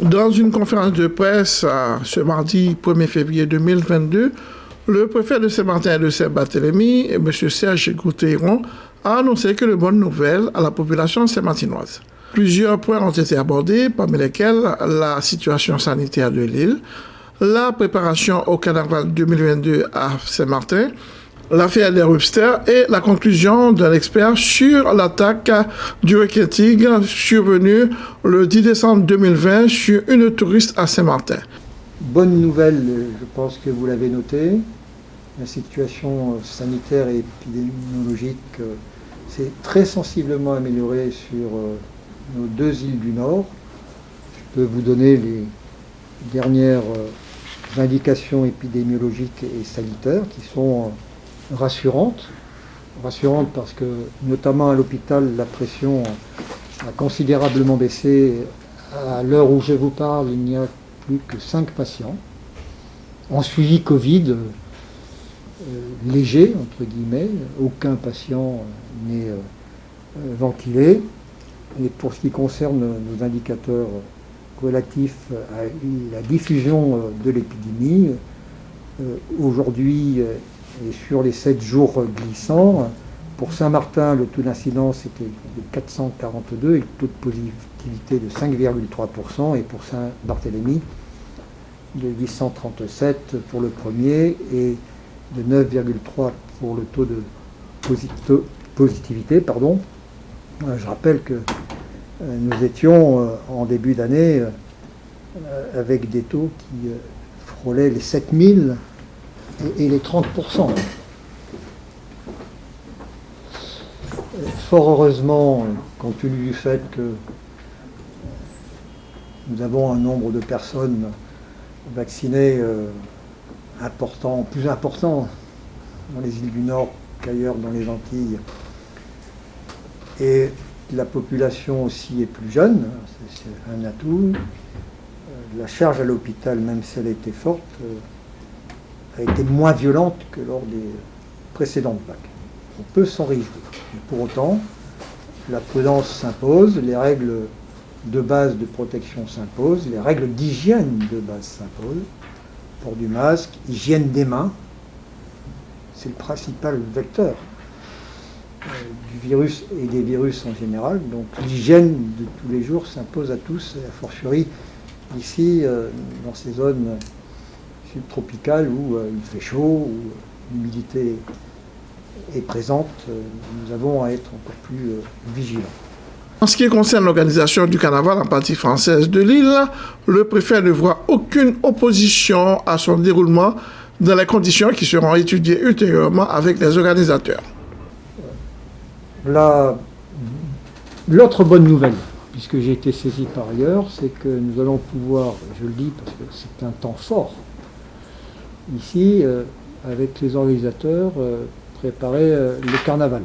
Dans une conférence de presse ce mardi 1er février 2022, le préfet de Saint-Martin et de Saint-Barthélemy, M. Serge Goutéron, a annoncé que de bonnes nouvelles à la population saint-martinoise. Plusieurs points ont été abordés, parmi lesquels la situation sanitaire de l'île, la préparation au carnaval 2022 à Saint-Martin, l'affaire des Rupsters et la conclusion d'un expert sur l'attaque du tigre survenue le 10 décembre 2020 sur une touriste à Saint-Martin. Bonne nouvelle, je pense que vous l'avez noté, la situation sanitaire et épidémiologique euh, s'est très sensiblement améliorée sur euh, nos deux îles du Nord. Je peux vous donner les dernières euh, indications épidémiologiques et sanitaires qui sont rassurante. Rassurante parce que, notamment à l'hôpital, la pression a considérablement baissé. À l'heure où je vous parle, il n'y a plus que 5 patients. En suivi Covid, euh, léger, entre guillemets, aucun patient n'est euh, ventilé. Et pour ce qui concerne nos indicateurs relatifs à la diffusion de l'épidémie, euh, aujourd'hui et sur les 7 jours glissants, pour Saint-Martin, le taux d'incidence était de 442 et le taux de positivité de 5,3%, et pour Saint-Barthélemy, de 837 pour le premier et de 9,3 pour le taux de positivité. Pardon. Euh, je rappelle que euh, nous étions euh, en début d'année avec des taux qui frôlaient les 7000 et, les 30%. Fort heureusement, compte tenu du fait que nous avons un nombre de personnes vaccinées euh, important, plus important dans les îles du Nord qu'ailleurs dans les Antilles. Et la population aussi est plus jeune, c'est un atout. Euh, la charge à l'hôpital, même si elle était forte, euh, a été moins violente que lors des précédentes vagues. On peut s'en réjouir. Mais pour autant, la prudence s'impose, les règles de base de protection s'imposent, les règles d'hygiène de base s'imposent. Port du masque, hygiène des mains, c'est le principal vecteur euh, du virus et des virus en général. Donc l'hygiène de tous les jours s'impose à tous, et a fortiori ici, euh, dans ces zones subtropicale où euh, il fait chaud, où l'humidité est présente, euh, nous avons à être encore plus euh, vigilants. En ce qui concerne l'organisation du carnaval en partie française de l'île, le préfet ne voit aucune opposition à son déroulement dans les conditions qui seront étudiées ultérieurement avec les organisateurs. L'autre bonne nouvelle, puisque j'ai été saisi par ailleurs, c'est que nous allons pouvoir, je le dis parce que c'est un temps fort ici, euh, avec les organisateurs, euh, préparer euh, le carnaval.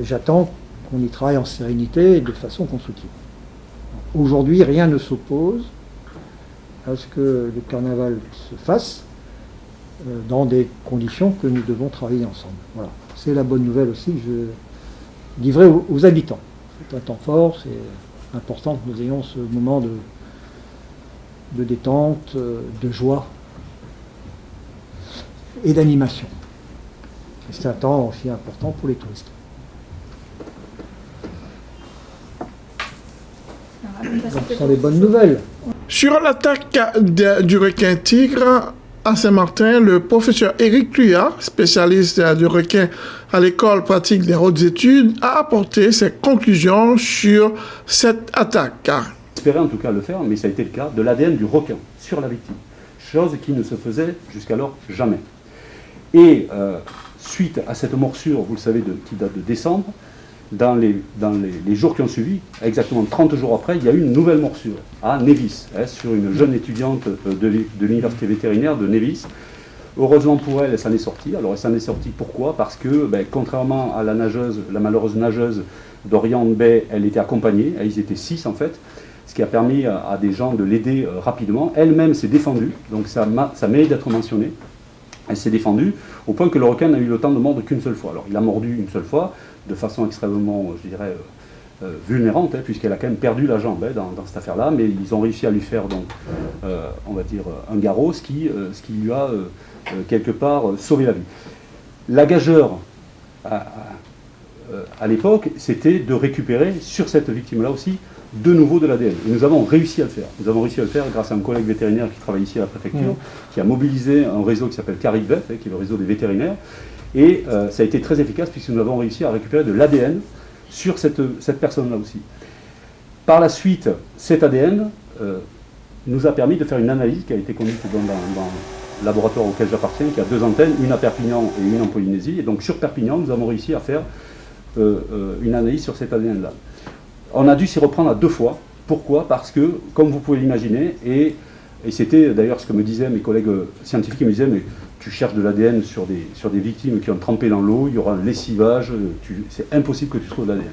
J'attends qu'on y travaille en sérénité et de façon constructive. Aujourd'hui, rien ne s'oppose à ce que le carnaval se fasse dans des conditions que nous devons travailler ensemble. Voilà. C'est la bonne nouvelle aussi que je livrerai aux habitants. C'est un temps fort, c'est important que nous ayons ce moment de, de détente, euh, de joie et d'animation. C'est un temps aussi important pour les touristes. ce sont des bonnes nouvelles. Sur l'attaque du requin tigre à Saint-Martin, le professeur Éric Tuyat, spécialiste du requin à l'école pratique des hautes études, a apporté ses conclusions sur cette attaque espérait en tout cas le faire, mais ça a été le cas, de l'ADN du requin sur la victime. Chose qui ne se faisait jusqu'alors jamais. Et euh, suite à cette morsure, vous le savez, de, qui date de décembre, dans, les, dans les, jours qui ont suivi, exactement 30 jours après, il y a eu une nouvelle morsure à Nevis, hein, sur une jeune étudiante euh, de l'université vétérinaire de Nevis. Heureusement pour elle, elle s'en est sortie. Alors elle s'en est sortie pourquoi? Parce que, ben, contrairement à la nageuse, la malheureuse nageuse d'Orient Bay, elle était accompagnée, ils étaient six en fait, ce qui a permis à, des gens de l'aider euh, rapidement. Elle-même s'est défendue, donc ça, ça mérite d'être mentionné. Elle s'est défendue au point que le requin n'a eu le temps de mordre qu'une seule fois. Alors il a mordu une seule fois, de façon extrêmement, je dirais, euh, vulnérante, hein, puisqu'elle a quand même perdu la jambe hein, dans, cette affaire-là, mais ils ont réussi à lui faire, donc, euh, on va dire, un garrot, ce qui, ce qui lui a, quelque part, sauvé la vie. La gageure, à, à l'époque, c'était de récupérer sur cette victime-là aussi de nouveau de l'ADN. Et nous avons réussi à le faire. Nous avons réussi à le faire grâce à un collègue vétérinaire qui travaille ici à la préfecture, qui a mobilisé un réseau qui s'appelle CaribVet, hein, qui est le réseau des vétérinaires. Et euh, ça a été très efficace puisque nous avons réussi à récupérer de l'ADN sur cette, cette personne-là aussi. Par la suite, cet ADN euh, nous a permis de faire une analyse qui a été conduite dans, le laboratoire auquel j'appartiens, qui a deux antennes, une à Perpignan et une en Polynésie. Et donc sur Perpignan, nous avons réussi à faire euh, une analyse sur cet ADN-là. On a dû s'y reprendre à deux fois. Pourquoi? Parce que, comme vous pouvez l'imaginer, et, c'était d'ailleurs ce que me disaient mes collègues scientifiques, ils me disaient, mais tu cherches de l'ADN sur des, sur des victimes qui ont trempé dans l'eau, il y aura un lessivage, c'est impossible que tu trouves de l'ADN.